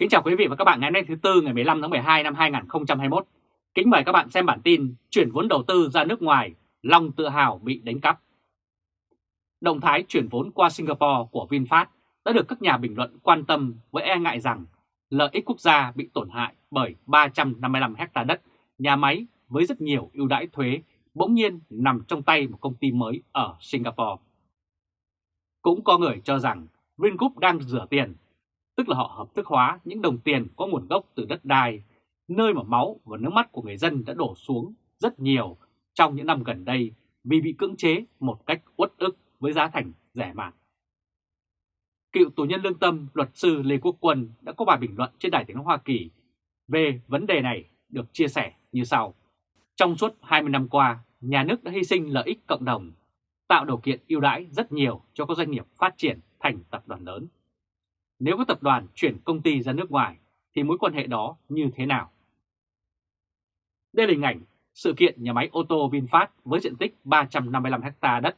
Kính chào quý vị và các bạn ngày hôm nay thứ Tư ngày 15 tháng 12 năm 2021. Kính mời các bạn xem bản tin chuyển vốn đầu tư ra nước ngoài, lòng tự hào bị đánh cắp. Động thái chuyển vốn qua Singapore của VinFast đã được các nhà bình luận quan tâm với e ngại rằng lợi ích quốc gia bị tổn hại bởi 355 hecta đất, nhà máy với rất nhiều ưu đãi thuế bỗng nhiên nằm trong tay một công ty mới ở Singapore. Cũng có người cho rằng Vingroup đang rửa tiền tức là họ hợp thức hóa những đồng tiền có nguồn gốc từ đất đai, nơi mà máu và nước mắt của người dân đã đổ xuống rất nhiều trong những năm gần đây vì bị cưỡng chế một cách uất ức với giá thành rẻ mạt. Cựu tù nhân lương tâm luật sư Lê Quốc Quân đã có bài bình luận trên Đài tiếng nói Hoa Kỳ về vấn đề này được chia sẻ như sau. Trong suốt 20 năm qua, nhà nước đã hy sinh lợi ích cộng đồng, tạo điều kiện ưu đãi rất nhiều cho các doanh nghiệp phát triển thành tập đoàn lớn. Nếu có tập đoàn chuyển công ty ra nước ngoài thì mối quan hệ đó như thế nào? Đây là hình ảnh sự kiện nhà máy ô tô VinFast với diện tích 355 ha đất,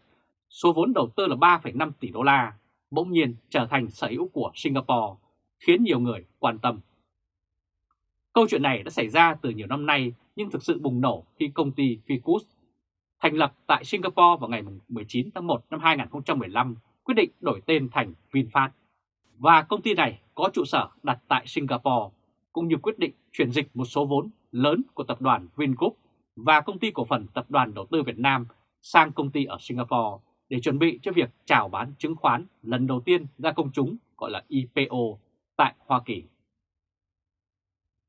số vốn đầu tư là 3,5 tỷ đô la, bỗng nhiên trở thành sở hữu của Singapore, khiến nhiều người quan tâm. Câu chuyện này đã xảy ra từ nhiều năm nay nhưng thực sự bùng nổ khi công ty Ficus thành lập tại Singapore vào ngày 19 tháng 1 năm 2015 quyết định đổi tên thành VinFast và công ty này có trụ sở đặt tại Singapore, cũng như quyết định chuyển dịch một số vốn lớn của tập đoàn Vingroup và công ty cổ phần tập đoàn đầu tư Việt Nam sang công ty ở Singapore để chuẩn bị cho việc chào bán chứng khoán lần đầu tiên ra công chúng gọi là IPO tại Hoa Kỳ.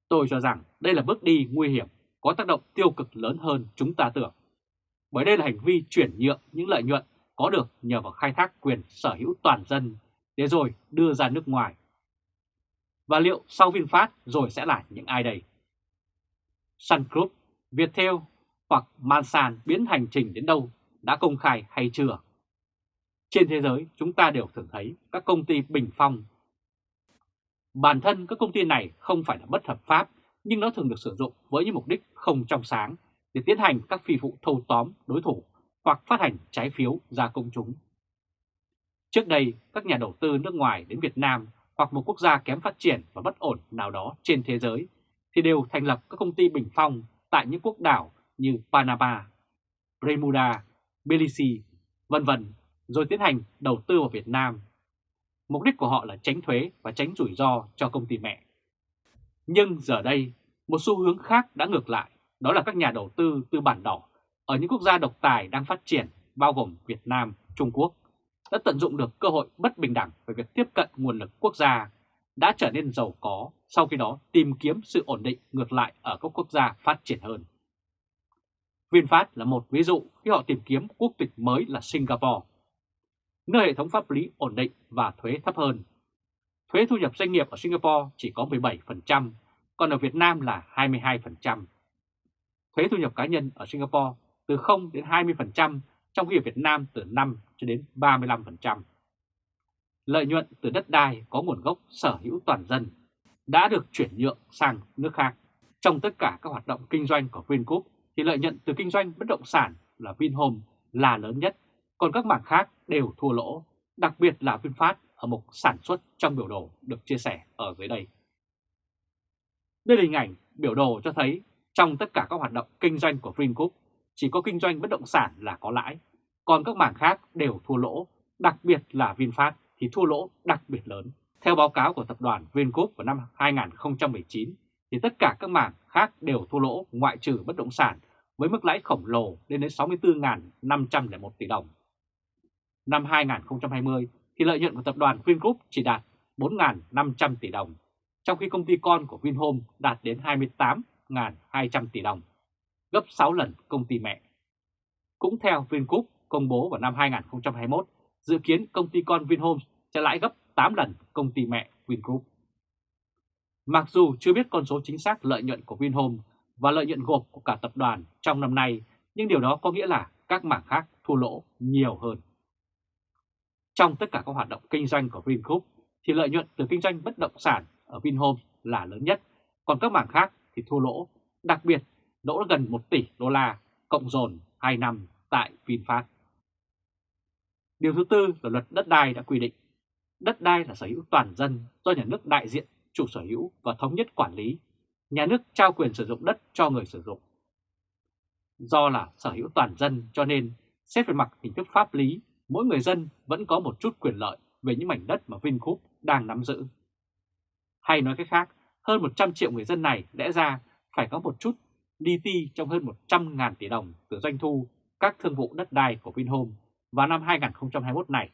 Tôi cho rằng đây là bước đi nguy hiểm, có tác động tiêu cực lớn hơn chúng ta tưởng. Bởi đây là hành vi chuyển nhượng những lợi nhuận có được nhờ vào khai thác quyền sở hữu toàn dân để rồi đưa ra nước ngoài. Và liệu sau VinFast rồi sẽ là những ai đây? Sun Group, Viettel hoặc Mansan biến hành trình đến đâu đã công khai hay chưa? Trên thế giới chúng ta đều thường thấy các công ty bình phong. Bản thân các công ty này không phải là bất hợp pháp nhưng nó thường được sử dụng với những mục đích không trong sáng để tiến hành các phi vụ thâu tóm đối thủ hoặc phát hành trái phiếu ra công chúng. Trước đây, các nhà đầu tư nước ngoài đến Việt Nam hoặc một quốc gia kém phát triển và bất ổn nào đó trên thế giới thì đều thành lập các công ty bình phong tại những quốc đảo như Panama, Bermuda, Belize, vân vân, rồi tiến hành đầu tư vào Việt Nam. Mục đích của họ là tránh thuế và tránh rủi ro cho công ty mẹ. Nhưng giờ đây, một xu hướng khác đã ngược lại, đó là các nhà đầu tư tư bản đỏ ở những quốc gia độc tài đang phát triển, bao gồm Việt Nam, Trung Quốc, đã tận dụng được cơ hội bất bình đẳng về việc tiếp cận nguồn lực quốc gia, đã trở nên giàu có, sau khi đó tìm kiếm sự ổn định ngược lại ở các quốc gia phát triển hơn. VinFast là một ví dụ khi họ tìm kiếm quốc tịch mới là Singapore, nơi hệ thống pháp lý ổn định và thuế thấp hơn. Thuế thu nhập doanh nghiệp ở Singapore chỉ có 17%, còn ở Việt Nam là 22%. Thuế thu nhập cá nhân ở Singapore từ 0 đến 20%, trong khi ở Việt Nam từ 5 cho đến 35%. Lợi nhuận từ đất đai có nguồn gốc sở hữu toàn dân đã được chuyển nhượng sang nước khác. Trong tất cả các hoạt động kinh doanh của Vingroup thì lợi nhuận từ kinh doanh bất động sản là Vinhome là lớn nhất, còn các mảng khác đều thua lỗ, đặc biệt là VinFast ở mục sản xuất trong biểu đồ được chia sẻ ở dưới đây. Đây là hình ảnh biểu đồ cho thấy trong tất cả các hoạt động kinh doanh của Vingroup chỉ có kinh doanh bất động sản là có lãi, còn các mảng khác đều thua lỗ, đặc biệt là VinFast thì thua lỗ đặc biệt lớn. Theo báo cáo của tập đoàn Vingroup vào năm 2019, thì tất cả các mảng khác đều thua lỗ ngoại trừ bất động sản với mức lãi khổng lồ lên đến 64.501 tỷ đồng. Năm 2020 thì lợi nhuận của tập đoàn Vingroup chỉ đạt 4.500 tỷ đồng, trong khi công ty con của Vinhome đạt đến 28.200 tỷ đồng, gấp 6 lần công ty mẹ. Cũng theo Vingroup, công bố vào năm 2021, dự kiến công ty con Vinhomes sẽ lãi gấp 8 lần công ty mẹ Vingroup. Mặc dù chưa biết con số chính xác lợi nhuận của Vinhomes và lợi nhuận gộp của cả tập đoàn trong năm nay, nhưng điều đó có nghĩa là các mảng khác thua lỗ nhiều hơn. Trong tất cả các hoạt động kinh doanh của Vingroup thì lợi nhuận từ kinh doanh bất động sản ở Vinhomes là lớn nhất, còn các mảng khác thì thua lỗ, đặc biệt lỗ gần 1 tỷ đô la cộng dồn 2 năm tại VinFast. Điều thứ tư là luật đất đai đã quy định. Đất đai là sở hữu toàn dân do nhà nước đại diện chủ sở hữu và thống nhất quản lý, nhà nước trao quyền sử dụng đất cho người sử dụng. Do là sở hữu toàn dân cho nên, xét về mặt hình thức pháp lý, mỗi người dân vẫn có một chút quyền lợi về những mảnh đất mà Vingroup đang nắm giữ. Hay nói cách khác, hơn 100 triệu người dân này lẽ ra phải có một chút DT trong hơn 100.000 tỷ đồng từ doanh thu các thương vụ đất đai của Vinhome vào năm 2021 này.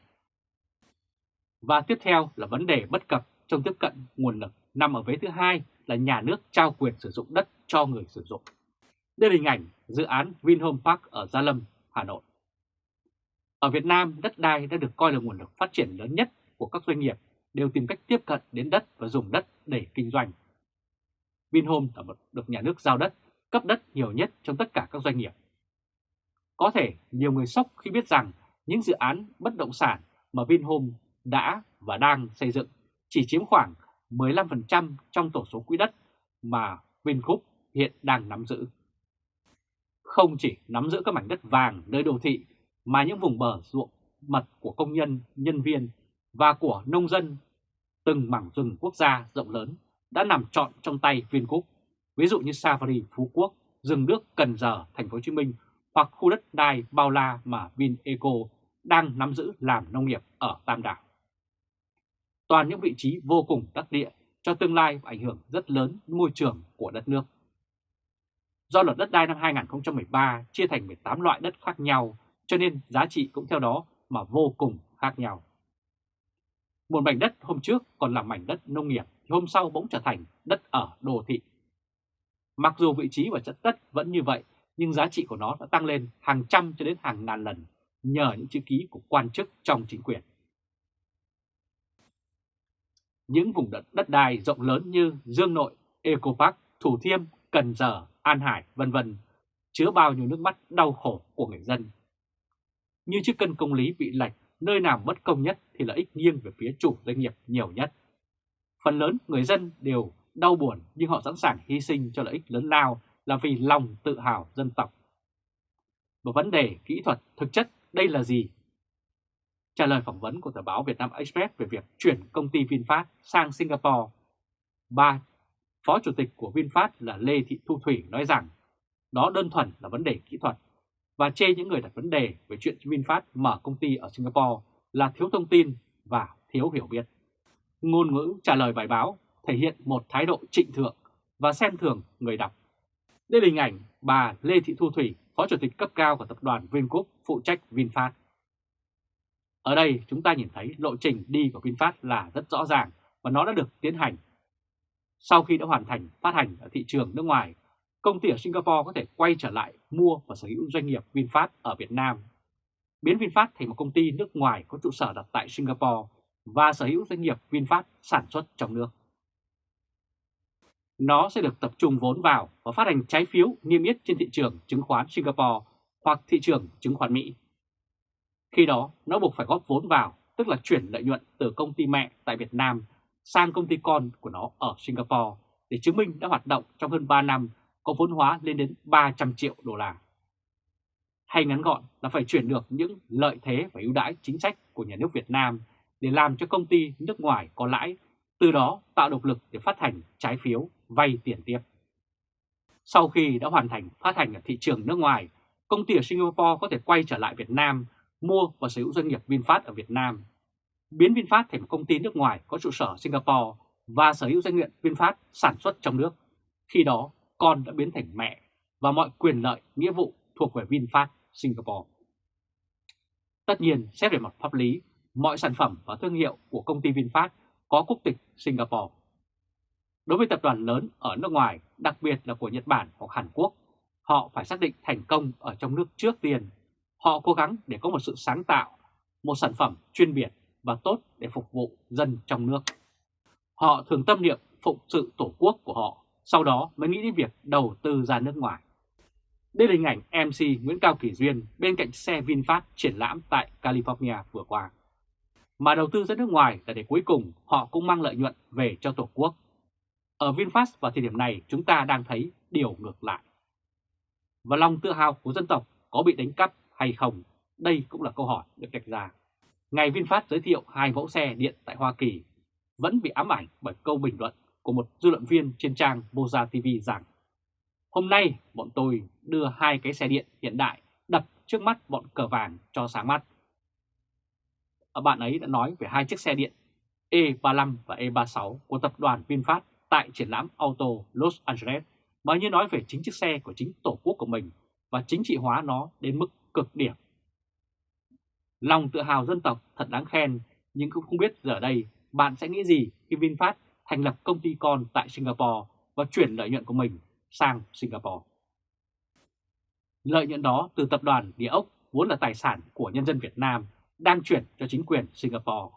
Và tiếp theo là vấn đề bất cập trong tiếp cận nguồn lực nằm ở vế thứ hai là nhà nước trao quyền sử dụng đất cho người sử dụng. Đây là hình ảnh dự án Vinhome Park ở Gia Lâm, Hà Nội. Ở Việt Nam, đất đai đã được coi là nguồn lực phát triển lớn nhất của các doanh nghiệp đều tìm cách tiếp cận đến đất và dùng đất để kinh doanh. Vinhome là một được nhà nước giao đất, cấp đất nhiều nhất trong tất cả các doanh nghiệp. Có thể nhiều người sốc khi biết rằng những dự án bất động sản mà Vinhome đã và đang xây dựng chỉ chiếm khoảng 15% trong tổ số quỹ đất mà Vingroup hiện đang nắm giữ. Không chỉ nắm giữ các mảnh đất vàng nơi đô thị mà những vùng bờ ruộng mật của công nhân, nhân viên và của nông dân từng mảng rừng quốc gia rộng lớn đã nằm trọn trong tay Vingroup, ví dụ như Safari Phú Quốc, rừng nước Cần Giờ, Thành phố Hồ Chí Minh hoặc khu đất đai bao la mà Vineco đang nắm giữ làm nông nghiệp ở Tam Đảo. Toàn những vị trí vô cùng đắc địa cho tương lai và ảnh hưởng rất lớn môi trường của đất nước. Do luật đất đai năm 2013 chia thành 18 loại đất khác nhau, cho nên giá trị cũng theo đó mà vô cùng khác nhau. Một mảnh đất hôm trước còn là mảnh đất nông nghiệp thì hôm sau bỗng trở thành đất ở đô thị. Mặc dù vị trí và chất đất vẫn như vậy, nhưng giá trị của nó đã tăng lên hàng trăm cho đến hàng ngàn lần nhờ những chữ ký của quan chức trong chính quyền. Những vùng đất đất đai rộng lớn như Dương Nội, Eco Park, Thủ Thiêm, Cần Giờ, An Hải, vân vân chứa bao nhiêu nước mắt đau khổ của người dân. Như chiếc cân công lý bị lệch, nơi nào bất công nhất thì lợi ích nghiêng về phía chủ doanh nghiệp nhiều nhất. Phần lớn người dân đều đau buồn nhưng họ sẵn sàng hy sinh cho lợi ích lớn lao là vì lòng tự hào dân tộc. Một vấn đề kỹ thuật thực chất đây là gì? Trả lời phỏng vấn của tờ báo Việt Nam Express về việc chuyển công ty VinFast sang Singapore, ba Phó Chủ tịch của VinFast là Lê Thị Thu Thủy nói rằng đó đơn thuần là vấn đề kỹ thuật và chê những người đặt vấn đề về chuyện VinFast mở công ty ở Singapore là thiếu thông tin và thiếu hiểu biết. Ngôn ngữ trả lời bài báo thể hiện một thái độ trịnh thượng và xem thường người đọc. Đây là hình ảnh bà Lê Thị Thu Thủy, Phó Chủ tịch cấp cao của tập đoàn Vingroup phụ trách VinFast. Ở đây chúng ta nhìn thấy lộ trình đi của VinFast là rất rõ ràng và nó đã được tiến hành. Sau khi đã hoàn thành phát hành ở thị trường nước ngoài, công ty ở Singapore có thể quay trở lại mua và sở hữu doanh nghiệp VinFast ở Việt Nam, biến VinFast thành một công ty nước ngoài có trụ sở đặt tại Singapore và sở hữu doanh nghiệp VinFast sản xuất trong nước. Nó sẽ được tập trung vốn vào và phát hành trái phiếu niêm yết trên thị trường chứng khoán Singapore hoặc thị trường chứng khoán Mỹ. Khi đó, nó buộc phải góp vốn vào, tức là chuyển lợi nhuận từ công ty mẹ tại Việt Nam sang công ty con của nó ở Singapore để chứng minh đã hoạt động trong hơn 3 năm có vốn hóa lên đến 300 triệu đô la. Hay ngắn gọn là phải chuyển được những lợi thế và ưu đãi chính sách của nhà nước Việt Nam để làm cho công ty nước ngoài có lãi, từ đó tạo động lực để phát hành trái phiếu, vay tiền tiếp. Sau khi đã hoàn thành phát hành ở thị trường nước ngoài, công ty ở Singapore có thể quay trở lại Việt Nam mua và sở hữu doanh nghiệp VinFast ở Việt Nam, biến VinFast thành một công ty nước ngoài có trụ sở Singapore và sở hữu doanh nghiệp VinFast sản xuất trong nước. Khi đó, con đã biến thành mẹ và mọi quyền lợi, nghĩa vụ thuộc về VinFast Singapore. Tất nhiên, xét về mặt pháp lý, mọi sản phẩm và thương hiệu của công ty VinFast có quốc tịch Singapore. Đối với tập đoàn lớn ở nước ngoài, đặc biệt là của Nhật Bản hoặc Hàn Quốc, họ phải xác định thành công ở trong nước trước tiên Họ cố gắng để có một sự sáng tạo, một sản phẩm chuyên biệt và tốt để phục vụ dân trong nước. Họ thường tâm niệm phụng sự tổ quốc của họ, sau đó mới nghĩ đến việc đầu tư ra nước ngoài. Đây là hình ảnh MC Nguyễn Cao Kỳ Duyên bên cạnh xe VinFast triển lãm tại California vừa qua. Mà đầu tư ra nước ngoài là để cuối cùng họ cũng mang lợi nhuận về cho Tổ quốc. Ở VinFast vào thời điểm này, chúng ta đang thấy điều ngược lại. Và lòng tự hào của dân tộc có bị đánh cắp hay không? Đây cũng là câu hỏi được đặt ra. Ngày VinFast giới thiệu hai mẫu xe điện tại Hoa Kỳ vẫn bị ám ảnh bởi câu bình luận của một dư luận viên trên trang Moza TV rằng, Hôm nay bọn tôi đưa hai cái xe điện hiện đại đập trước mắt bọn cờ vàng cho sáng mắt. Bạn ấy đã nói về hai chiếc xe điện E35 và E36 của tập đoàn VinFast tại triển lãm Auto Los Angeles mà như nói về chính chiếc xe của chính tổ quốc của mình và chính trị hóa nó đến mức cực điểm. Lòng tự hào dân tộc thật đáng khen, nhưng cũng không biết giờ đây bạn sẽ nghĩ gì khi VinFast thành lập công ty con tại Singapore và chuyển lợi nhuận của mình sang Singapore. Lợi nhuận đó từ tập đoàn địa ốc vốn là tài sản của nhân dân Việt Nam đang chuyển cho chính quyền Singapore.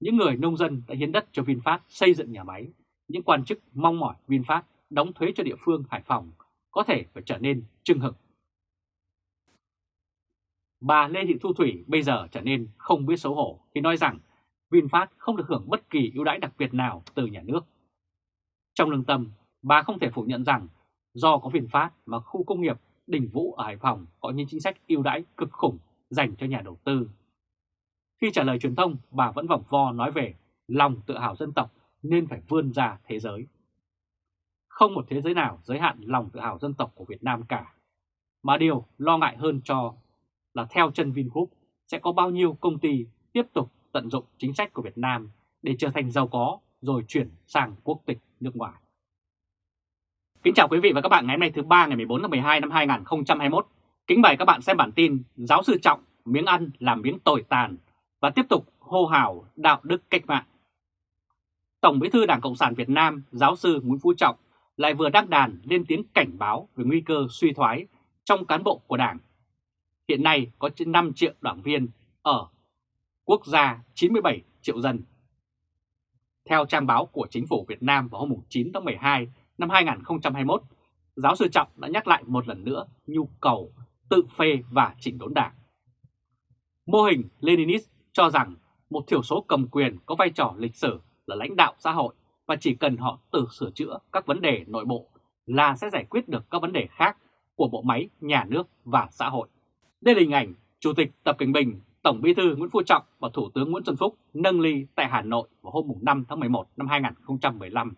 Những người nông dân đã hiến đất cho VinFast xây dựng nhà máy, những quan chức mong mỏi VinFast đóng thuế cho địa phương Hải Phòng có thể phải trở nên trưng hực. Bà Lê Thị Thu Thủy bây giờ trở nên không biết xấu hổ khi nói rằng VinFast không được hưởng bất kỳ ưu đãi đặc biệt nào từ nhà nước. Trong lương tâm, bà không thể phủ nhận rằng do có VinFast mà khu công nghiệp Đình Vũ ở Hải Phòng có những chính sách ưu đãi cực khủng dành cho nhà đầu tư. Khi trả lời truyền thông, bà vẫn vòng vo nói về lòng tự hào dân tộc nên phải vươn ra thế giới. Không một thế giới nào giới hạn lòng tự hào dân tộc của Việt Nam cả. Mà điều lo ngại hơn cho là theo chân Vingroup sẽ có bao nhiêu công ty tiếp tục tận dụng chính sách của Việt Nam để trở thành giàu có rồi chuyển sang quốc tịch nước ngoài. Kính chào quý vị và các bạn ngày hôm nay thứ ba ngày 14 tháng 12 năm 2021. Kính mời các bạn xem bản tin Giáo sư Trọng miếng ăn làm miếng tồi tàn và tiếp tục hô hào đạo đức cách mạng. Tổng bí thư Đảng Cộng sản Việt Nam giáo sư Nguyễn Phú Trọng lại vừa đăng đàn lên tiếng cảnh báo về nguy cơ suy thoái trong cán bộ của Đảng. Hiện nay có trên 5 triệu đảng viên ở quốc gia 97 triệu dân. Theo trang báo của chính phủ Việt Nam vào hôm 9 tháng 12 năm 2021, giáo sư Trọng đã nhắc lại một lần nữa nhu cầu tự phê và chỉnh đốn đảng. Mô hình Leninist cho rằng một thiểu số cầm quyền có vai trò lịch sử là lãnh đạo xã hội và chỉ cần họ tự sửa chữa các vấn đề nội bộ là sẽ giải quyết được các vấn đề khác của bộ máy nhà nước và xã hội. Đây là hình ảnh Chủ tịch Tập Cảnh Bình, Tổng Bí thư Nguyễn Phú Trọng và Thủ tướng Nguyễn Xuân Phúc nâng ly tại Hà Nội vào hôm 5 tháng 11 năm 2015.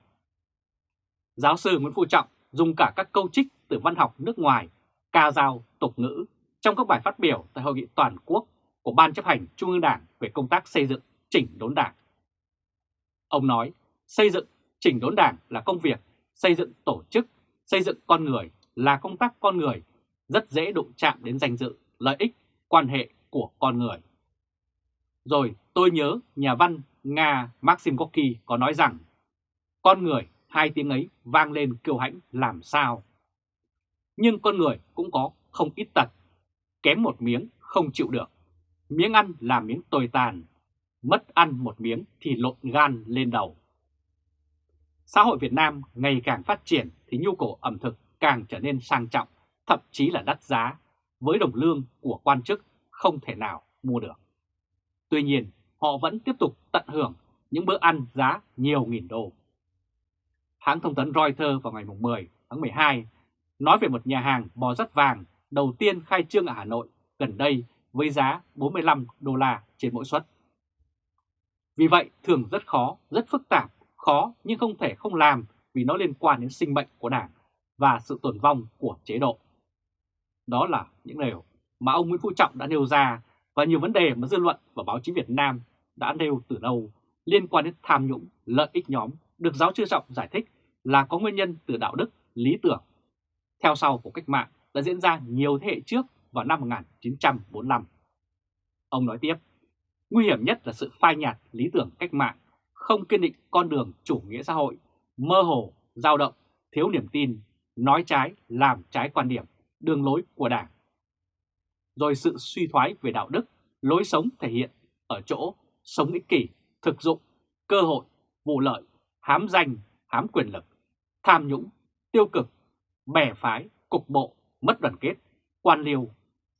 Giáo sư Nguyễn Phú Trọng dùng cả các câu trích từ văn học nước ngoài, ca dao, tục ngữ trong các bài phát biểu tại hội nghị toàn quốc của Ban chấp hành Trung ương Đảng về công tác xây dựng chỉnh đốn đảng. Ông nói, xây dựng chỉnh đốn đảng là công việc, xây dựng tổ chức, xây dựng con người là công tác con người, rất dễ đụng chạm đến danh dự, lợi ích, quan hệ của con người. Rồi tôi nhớ nhà văn Nga Maxim Gorky có nói rằng, con người hai tiếng ấy vang lên kiêu hãnh làm sao. Nhưng con người cũng có không ít tật, kém một miếng không chịu được. Miếng ăn là miếng tồi tàn, mất ăn một miếng thì lộn gan lên đầu. Xã hội Việt Nam ngày càng phát triển thì nhu cầu ẩm thực càng trở nên sang trọng, thậm chí là đắt giá, với đồng lương của quan chức không thể nào mua được. Tuy nhiên, họ vẫn tiếp tục tận hưởng những bữa ăn giá nhiều nghìn đô. Hãng thông tấn Reuters vào ngày 10 tháng 12 nói về một nhà hàng bò rất vàng đầu tiên khai trương ở Hà Nội gần đây với giá 45 đô la trên mỗi suất. Vì vậy thường rất khó, rất phức tạp, khó nhưng không thể không làm vì nó liên quan đến sinh mệnh của Đảng và sự tồn vong của chế độ. Đó là những điều mà ông Nguyễn Phú Trọng đã nêu ra và nhiều vấn đề mà dư luận và báo chí Việt Nam đã nêu từ lâu liên quan đến tham nhũng, lợi ích nhóm được giáo sư Trọng giải thích là có nguyên nhân từ đạo đức, lý tưởng. Theo sau của cách mạng đã diễn ra nhiều thế hệ trước vào năm 1945. Ông nói tiếp, nguy hiểm nhất là sự phai nhạt lý tưởng cách mạng, không kiên định con đường chủ nghĩa xã hội, mơ hồ, dao động, thiếu niềm tin, nói trái, làm trái quan điểm, đường lối của Đảng. Rồi sự suy thoái về đạo đức, lối sống thể hiện ở chỗ sống ích kỷ, thực dụng, cơ hội, vụ lợi, hám danh, hám quyền lực, tham nhũng, tiêu cực, bè phái, cục bộ, mất đoàn kết, quan liêu,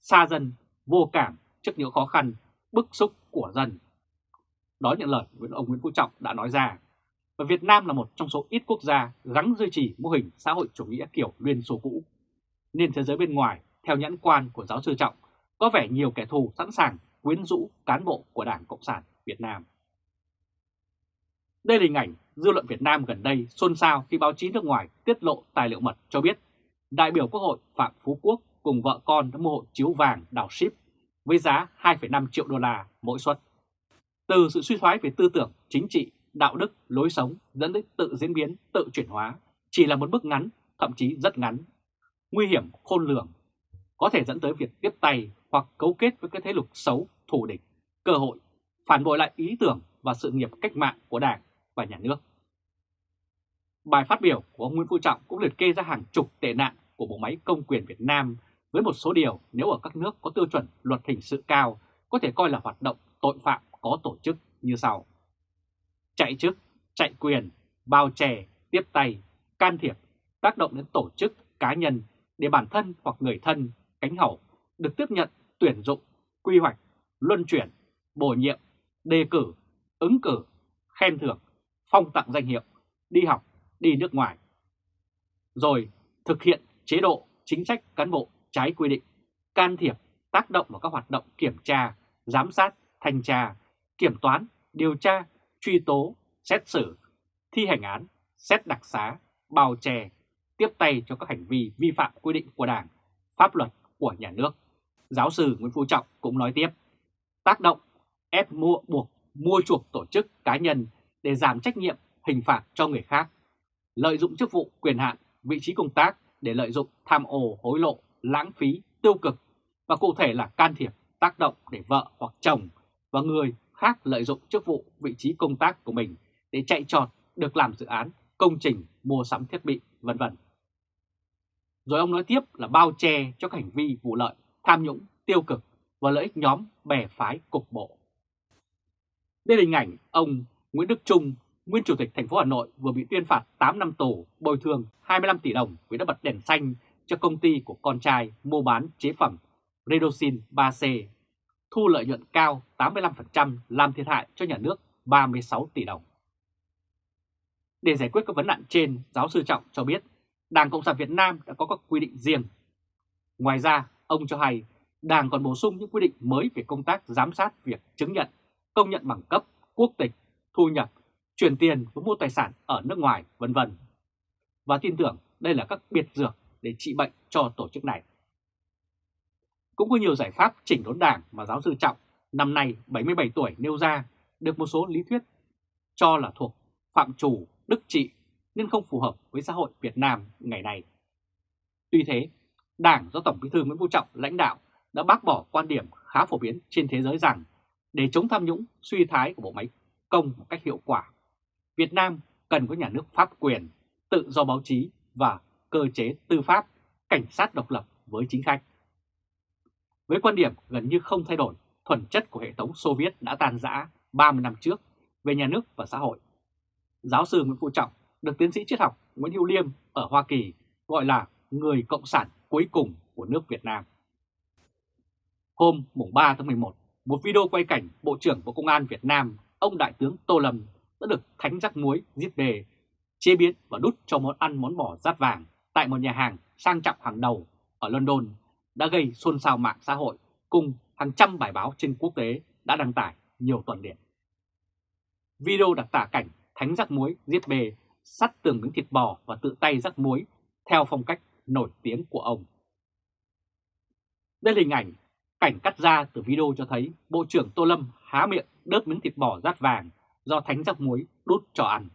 xa dân, vô cảm trước những khó khăn, bức xúc của dân. Đó những lời của ông Nguyễn Phú Trọng đã nói ra. Và Việt Nam là một trong số ít quốc gia gắn duy trì mô hình xã hội chủ nghĩa kiểu Liên Xô cũ. Nên thế giới bên ngoài, theo nhãn quan của giáo sư Trọng, có vẻ nhiều kẻ thù sẵn sàng quyến rũ cán bộ của Đảng Cộng sản Việt Nam. Đây là hình ảnh dư luận Việt Nam gần đây xôn xao khi báo chí nước ngoài tiết lộ tài liệu mật cho biết đại biểu Quốc hội Phạm Phú Quốc cùng vợ con đã mua hộ chiếu vàng đảo ship với giá 2,5 triệu đô la mỗi suất. Từ sự suy thoái về tư tưởng, chính trị, đạo đức, lối sống dẫn đến tự diễn biến, tự chuyển hóa chỉ là một bước ngắn, thậm chí rất ngắn, nguy hiểm khôn lường, có thể dẫn tới việc tiếp tay hoặc cấu kết với các thế lực xấu, thù địch, cơ hội, phản bội lại ý tưởng và sự nghiệp cách mạng của Đảng và Nhà nước. Bài phát biểu của ông Nguyễn Phú Trọng cũng liệt kê ra hàng chục tệ nạn của bộ máy công quyền Việt Nam với một số điều nếu ở các nước có tiêu chuẩn luật hình sự cao có thể coi là hoạt động tội phạm có tổ chức như sau. Chạy chức, chạy quyền, bao che, tiếp tay, can thiệp, tác động đến tổ chức, cá nhân để bản thân hoặc người thân, cánh hậu được tiếp nhận, tuyển dụng, quy hoạch, luân chuyển, bổ nhiệm, đề cử, ứng cử, khen thưởng, phong tặng danh hiệu, đi học, đi nước ngoài. Rồi thực hiện chế độ, chính sách cán bộ trái quy định, can thiệp, tác động vào các hoạt động kiểm tra, giám sát, thanh tra, kiểm toán, điều tra, truy tố, xét xử, thi hành án, xét đặc xá, bào chè, tiếp tay cho các hành vi vi phạm quy định của Đảng, pháp luật của nhà nước. Giáo sư Nguyễn Phú Trọng cũng nói tiếp, tác động, ép mua buộc mua chuộc tổ chức cá nhân để giảm trách nhiệm hình phạt cho người khác, lợi dụng chức vụ quyền hạn, vị trí công tác để lợi dụng tham ô hối lộ, lãng phí, tiêu cực và cụ thể là can thiệp, tác động để vợ hoặc chồng và người khác lợi dụng chức vụ, vị trí công tác của mình để chạy trọt được làm dự án, công trình, mua sắm thiết bị, vân vân. Rồi ông nói tiếp là bao che cho các hành vi vụ lợi, tham nhũng, tiêu cực và lợi ích nhóm bè phái cục bộ. Đây là hình ảnh ông Nguyễn Đức Trung, nguyên chủ tịch thành phố Hà Nội vừa bị tuyên phạt 8 năm tù, bồi thường 25 tỷ đồng vì đã bật đèn xanh cho công ty của con trai mua bán chế phẩm Redoxin 3C, thu lợi nhuận cao 85% làm thiệt hại cho nhà nước 36 tỷ đồng. Để giải quyết các vấn nạn trên, giáo sư Trọng cho biết Đảng Cộng sản Việt Nam đã có các quy định riêng. Ngoài ra, ông cho hay Đảng còn bổ sung những quy định mới về công tác giám sát việc chứng nhận, công nhận bằng cấp, quốc tịch, thu nhập, chuyển tiền và mua tài sản ở nước ngoài, vân vân. Và tin tưởng đây là các biệt dược để trị bệnh cho tổ chức này. Cũng có nhiều giải pháp chỉnh đốn đảng mà giáo sư Trọng, năm nay 77 tuổi nêu ra, được một số lý thuyết cho là thuộc phạm chủ đức trị nên không phù hợp với xã hội Việt Nam ngày nay. Tuy thế, Đảng do Tổng Bí thư Nguyễn Phú Trọng lãnh đạo đã bác bỏ quan điểm khá phổ biến trên thế giới rằng để chống tham nhũng suy thái của bộ máy công một cách hiệu quả, Việt Nam cần có nhà nước pháp quyền, tự do báo chí và cơ chế tư pháp, cảnh sát độc lập với chính khách. Với quan điểm gần như không thay đổi, thuần chất của hệ thống Xô Viết đã tan rã 30 năm trước về nhà nước và xã hội. Giáo sư Nguyễn Phú Trọng được tiến sĩ triết học Nguyễn Hữu Liêm ở Hoa Kỳ gọi là người cộng sản cuối cùng của nước Việt Nam. Hôm mùng 3 tháng 11, một video quay cảnh Bộ trưởng Bộ Công an Việt Nam, ông Đại tướng Tô Lâm đã được thánh rắc muối giết đề, chế biến và đút cho món ăn món bò rát vàng tại một nhà hàng sang trọng hàng đầu ở London đã gây xôn xao mạng xã hội cùng hàng trăm bài báo trên quốc tế đã đăng tải nhiều tuần liền. Video đặc tả cảnh thánh rắc muối giết bề, sắt tường miếng thịt bò và tự tay rắc muối theo phong cách nổi tiếng của ông. Đây là hình ảnh cảnh cắt ra từ video cho thấy Bộ trưởng Tô Lâm há miệng đớp miếng thịt bò rát vàng do thánh rắc muối đút cho ăn.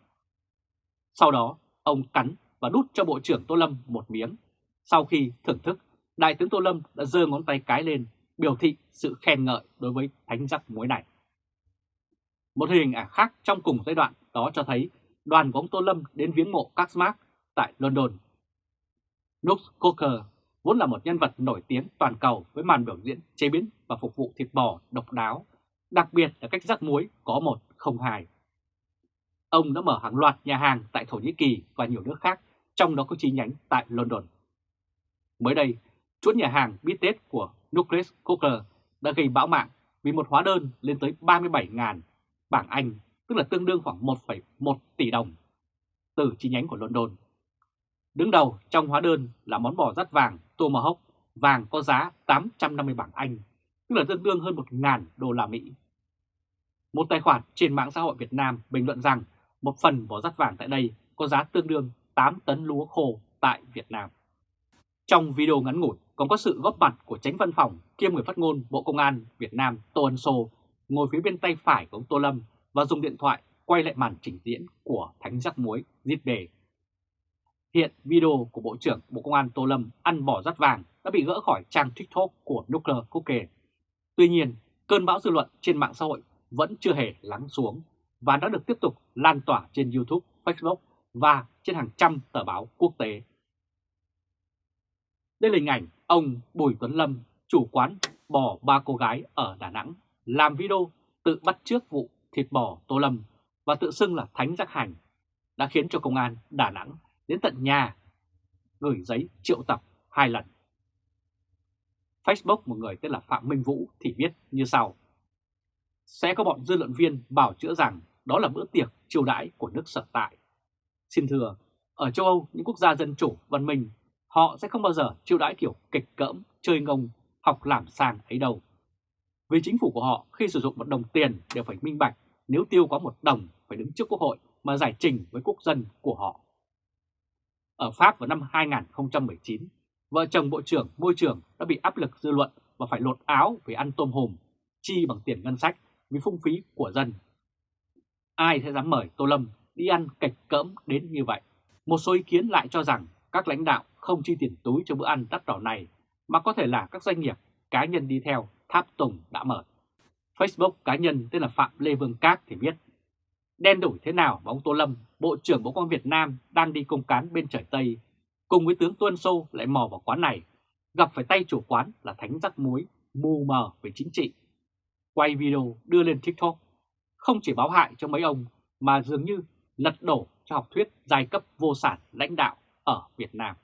Sau đó, ông cắn và đút cho Bộ trưởng Tô Lâm một miếng. Sau khi thưởng thức, Đại tướng Tô Lâm đã giơ ngón tay cái lên, biểu thị sự khen ngợi đối với thánh rắc muối này. Một hình ảnh khác trong cùng giai đoạn đó cho thấy đoàn của ông Tô Lâm đến viếng mộ các Marx tại London. Nux Coker vốn là một nhân vật nổi tiếng toàn cầu với màn biểu diễn chế biến và phục vụ thịt bò độc đáo, đặc biệt là cách rắc muối có một không hai. Ông đã mở hàng loạt nhà hàng tại Thổ Nhĩ Kỳ và nhiều nước khác, trong đó có chi nhánh tại London. Mới đây, chuỗi nhà hàng bít tết của Nucleus Cooker đã gây bão mạng vì một hóa đơn lên tới 37.000 bảng Anh, tức là tương đương khoảng 1,1 tỷ đồng, từ chi nhánh của London. Đứng đầu trong hóa đơn là món bò rắt vàng Tomahawk, vàng có giá 850 bảng Anh, tức là tương đương hơn 1.000 đô la Mỹ. Một tài khoản trên mạng xã hội Việt Nam bình luận rằng một phần bò rắt vàng tại đây có giá tương đương 8 tấn lúa khô tại Việt Nam. Trong video ngắn ngủi còn có sự góp mặt của tránh văn phòng kiêm người phát ngôn Bộ Công an Việt Nam Tô Ân Sô ngồi phía bên tay phải của ông Tô Lâm và dùng điện thoại quay lại màn trình diễn của Thánh Rắc Muối giết đề. Hiện video của Bộ trưởng Bộ Công an Tô Lâm ăn bỏ rắt vàng đã bị gỡ khỏi trang TikTok của Nuclear Cookie. Tuy nhiên, cơn bão dư luận trên mạng xã hội vẫn chưa hề lắng xuống và đã được tiếp tục lan tỏa trên YouTube, Facebook và trên hàng trăm tờ báo quốc tế. Đây là hình ảnh ông Bùi Tuấn Lâm, chủ quán bò ba cô gái ở Đà Nẵng, làm video tự bắt trước vụ thịt bò Tô Lâm và tự xưng là Thánh Giác Hành, đã khiến cho công an Đà Nẵng đến tận nhà gửi giấy triệu tập hai lần. Facebook một người tên là Phạm Minh Vũ thì viết như sau. Sẽ có bọn dư luận viên bảo chữa rằng đó là bữa tiệc chiêu đãi của nước sở tại. Xin thưa, ở châu Âu, những quốc gia dân chủ, văn minh, họ sẽ không bao giờ chiêu đãi kiểu kịch cỡm, chơi ngông, học làm sàng ấy đâu. Vì chính phủ của họ khi sử dụng một đồng tiền đều phải minh bạch, nếu tiêu quá một đồng phải đứng trước quốc hội mà giải trình với quốc dân của họ. Ở Pháp vào năm 2019, vợ chồng Bộ trưởng Môi trường đã bị áp lực dư luận và phải lột áo vì ăn tôm hùm, chi bằng tiền ngân sách vì phung phí của dân. Ai sẽ dám mời Tô Lâm đi ăn cạch cỡm đến như vậy? Một số ý kiến lại cho rằng các lãnh đạo không chi tiền túi cho bữa ăn đắt đỏ này, mà có thể là các doanh nghiệp, cá nhân đi theo tháp tùng đã mở. Facebook cá nhân tên là Phạm Lê Vương Các thì biết đen đổi thế nào mà ông Tô Lâm, Bộ trưởng Bộ Công Việt Nam đang đi công cán bên trời Tây, cùng với tướng Tuân Sô lại mò vào quán này, gặp phải tay chủ quán là Thánh Rắc Muối, mù mờ về chính trị. Quay video đưa lên TikTok, không chỉ báo hại cho mấy ông mà dường như lật đổ cho học thuyết giai cấp vô sản lãnh đạo ở Việt Nam.